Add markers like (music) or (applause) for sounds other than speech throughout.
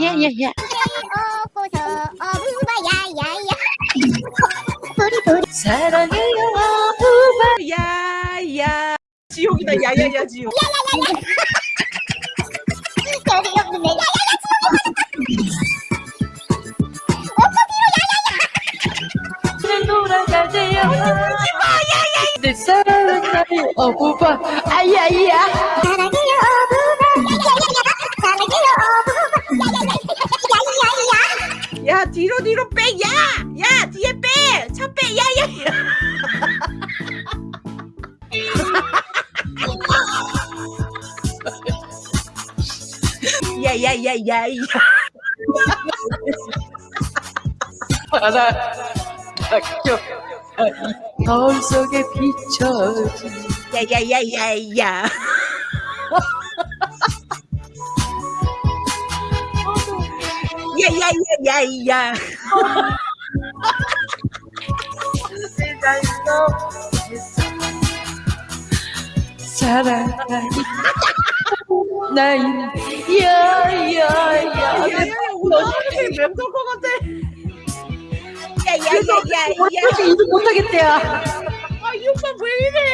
야야야야 어고서 어부바 야야야 도리 도리 사랑해요. 야야. 지옥이다 야야야 지옥. 별이 없는데 야야야. 늘 돌아가세요 내 사랑은 나의 어부바. 아야야. 사랑해요 야야야야 야 뒤로 뒤로 빼 야 야! 뒤에 빼 차 빼. 야 야 야 (laughs) 야 야 야 야 야 바라 학교 거울 속에 비춰진 야 야 야 야 야 야 야 야 야야 사랑하니 나인 야야야 야야야 오늘 맴돌 것 같아 야야야야야 어떻게 이도 못하겠대요? 아이 오빠 왜 이래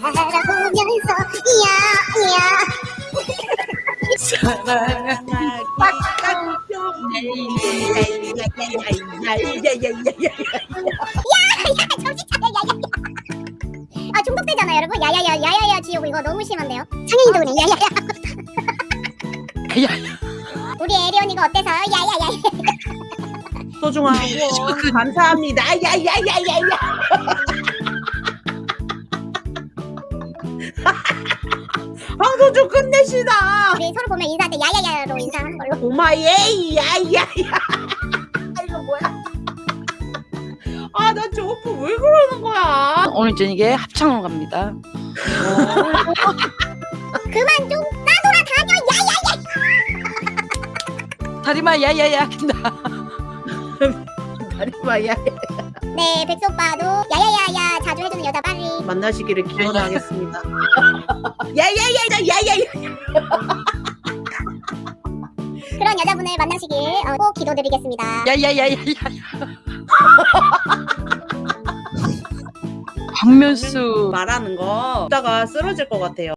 바라보면서 야야 사랑 정신 차려 야야야 아 중독되잖아요 여러분 야야야 야야야 지옥 이거 너무 심한데요 창현이도 그래 야야야 야야 우리 에리 언니가 어때서요 야야야 소중한 후원 감사합니다 야야야야야 방송 좀 끝내시다. 우리 서로 보면 인사할 때 야야야로 인사하는 걸로. 오마예 야야야. 아 이거 뭐야? 아 나 저 오빠 왜 그러는 거야? 오늘 저녁에 합창으로 갑니다. (laughs) 그만 좀 따돌아 다녀 야야야. (laughs) 다리마 야야야 한다. 다리마 야. 네 백수 오빠도 야야야야 만나시기를 기원하겠습니다. (laughs) 야야야야 야야야! (laughs) 그런 여자분을 만나시길 어, 꼭 기도드리겠습니다. 야야야야야! (laughs) 박면수. 말하는 거 이따가 쓰러질 것 같아요